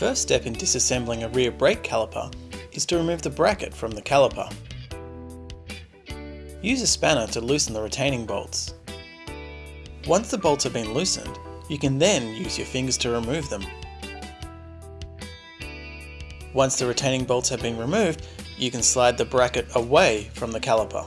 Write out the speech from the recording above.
first step in disassembling a rear brake caliper is to remove the bracket from the caliper. Use a spanner to loosen the retaining bolts. Once the bolts have been loosened, you can then use your fingers to remove them. Once the retaining bolts have been removed, you can slide the bracket away from the caliper.